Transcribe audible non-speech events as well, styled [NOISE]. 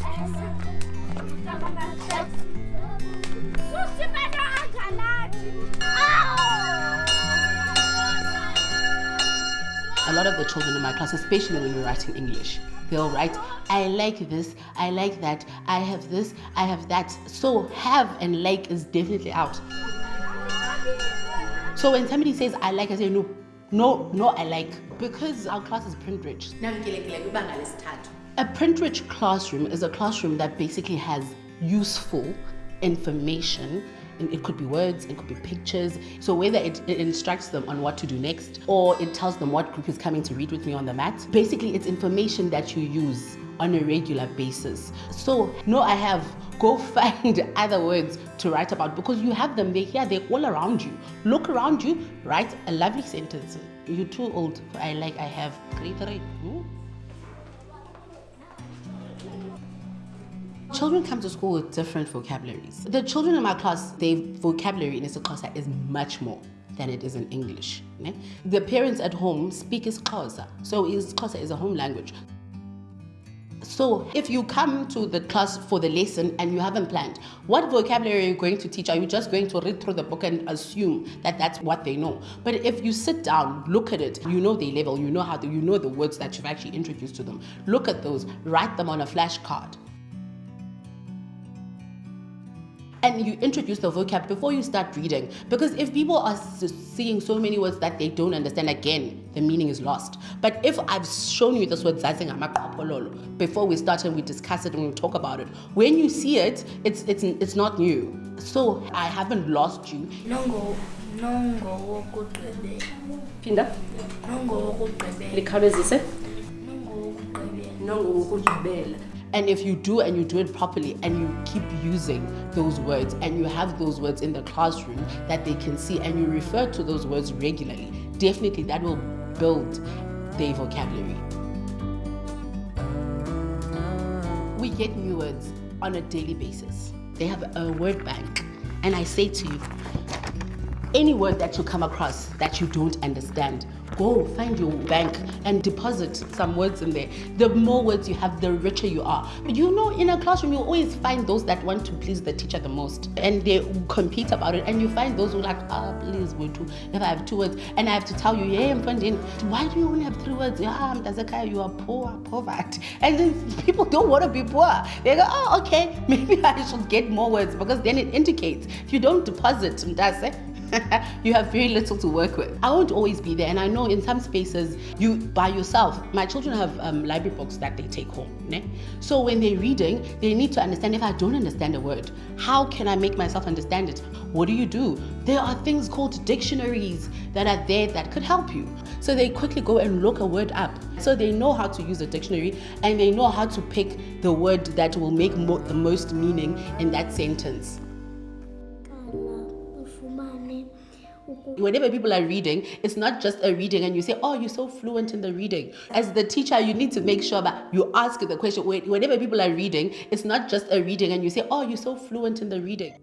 A lot of the children in my class, especially when we're writing English, they'll write, I like this, I like that, I have this, I have that. So have and like is definitely out. So when somebody says I like, I say no, no, no, I like. Because our class is print rich. A print rich classroom is a classroom that basically has useful information and it could be words, it could be pictures. So whether it, it, instructs them on what to do next or it tells them what group is coming to read with me on the mat. Basically, it's information that you use on a regular basis. So no, I have, [LAUGHS] go find other words to write about because you have them, they're here, they're all around you. Look around you, write a lovely sentence. You're too old I like, I have, grade three. Hmm? Children come to school with different vocabularies. The children in my class, their vocabulary in isiXhosa is much more than it is in English. The parents at home speak isiXhosa, so isiXhosa is a home language. So if you come to the class for the lesson and you haven't planned, what vocabulary are you going to teach? Are you just going to read through the book and assume that that's what they know? But if you sit down, look at it, you know their level, you know how to, you know the words that you've actually introduced to them. Look at those, write them on a flashcard. And you introduce the vocab before you start reading. Because if people are seeing so many words that they don't understand, again, the meaning is lost. But if I've shown you this word before we start and we discuss it and we talk about it, when you see it, it's, it's, it's not new. So I haven't lost you. Nongo, nongo wokugqibela. Nongo wokugqibela. Likhawulezise. Nongo wokugqibela. Nongo wokugqibela. And if you do and you do it properly and you keep using those words and you have those words in the classroom that they can see and you refer to those words regularly, definitely that will build their vocabulary. We get new words on a daily basis. They have a word bank. And I say to you, any word that you come across that you don't understand, go find your bank and deposit some words in there. The more words you have, the richer you are. You know, in a classroom, you always find those that want to please the teacher the most and they compete about it. And you find those who like, ah, oh, please, Butu, if I have two words and I have to tell you, yeah, I'm finding, why do you only have three words? Yeah, Mtazakaya, you are poor, poverty. And then people don't want to be poor. They go, oh, okay, [LAUGHS] maybe I should get more words because then it indicates if you don't deposit, Mtase, [LAUGHS] you have very little to work with. I won't always be there and I know in some spaces you by yourself. My children have um, library books that they take home. Ne? So when they're reading, they need to understand if I don't understand a word, how can I make myself understand it? What do you do? There are things called dictionaries that are there that could help you. So they quickly go and look a word up. So they know how to use a dictionary and they know how to pick the word that will make mo the most meaning in that sentence. Whenever people are reading, it's not just a reading and you say, oh, you're so fluent in the reading. As the teacher, you need to make sure that you ask the question. Whenever people are reading, it's not just a reading and you say, oh, you're so fluent in the reading.